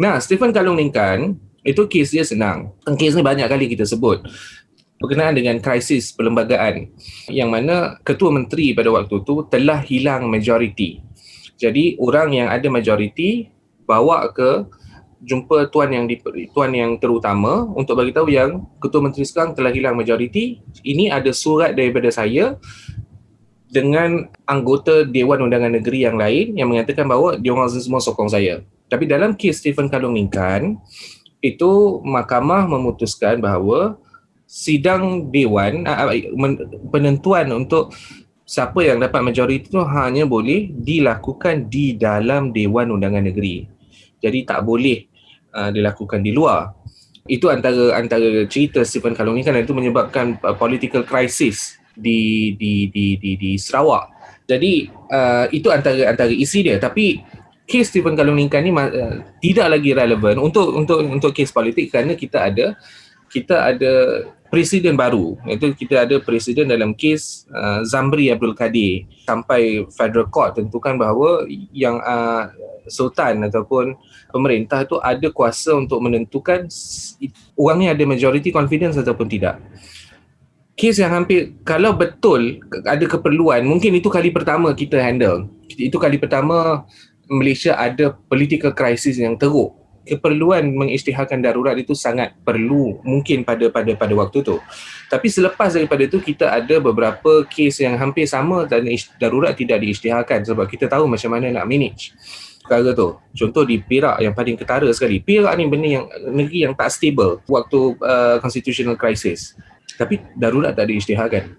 Nah, Stephen Kalung Lingkan itu kes dia senang. Kes ni banyak kali kita sebut berkenaan dengan krisis perlembagaan yang mana ketua menteri pada waktu tu telah hilang majoriti. Jadi orang yang ada majoriti bawa ke jumpa tuan yang di, tuan yang terutama untuk bagi tahu yang ketua menteri sekarang telah hilang majoriti. Ini ada surat daripada saya dengan anggota Dewan Undangan Negeri yang lain yang mengatakan bahawa dia orang semua sokong saya. Tapi dalam kes Stephen Kalung Lingkan, itu mahkamah memutuskan bahawa sidang dewan penentuan untuk siapa yang dapat majoriti itu hanya boleh dilakukan di dalam Dewan Undangan Negeri. Jadi tak boleh uh, dilakukan di luar. Itu antara antara cerita Stephen Kalung ni kan itu menyebabkan uh, political crisis di di di di di Sarawak. Jadi uh, itu antara antara isi dia tapi kes Stephen Kalung Lingkan ni uh, tidak lagi relevan untuk untuk untuk kes politik kerana kita ada kita ada presiden baru. Iaitu kita ada presiden dalam kes uh, Zamri Abdul Kadir sampai federal court tentukan bahawa yang uh, sultan ataupun pemerintah itu ada kuasa untuk menentukan orang ni ada majority confidence ataupun tidak. Kes yang hampir kalau betul ada keperluan mungkin itu kali pertama kita handle. Itu kali pertama Malaysia ada political crisis yang teruk keperluan mengisytiharkan darurat itu sangat perlu mungkin pada pada pada waktu tu. Tapi selepas daripada itu kita ada beberapa kes yang hampir sama dan darurat tidak diisytiharkan sebab kita tahu macam mana nak manage perkara tu. Contoh di Perak yang paling ketara sekali. Perak ni benda yang negeri yang tak stable waktu uh, constitutional crisis. Tapi darurat tak diisytiharkan.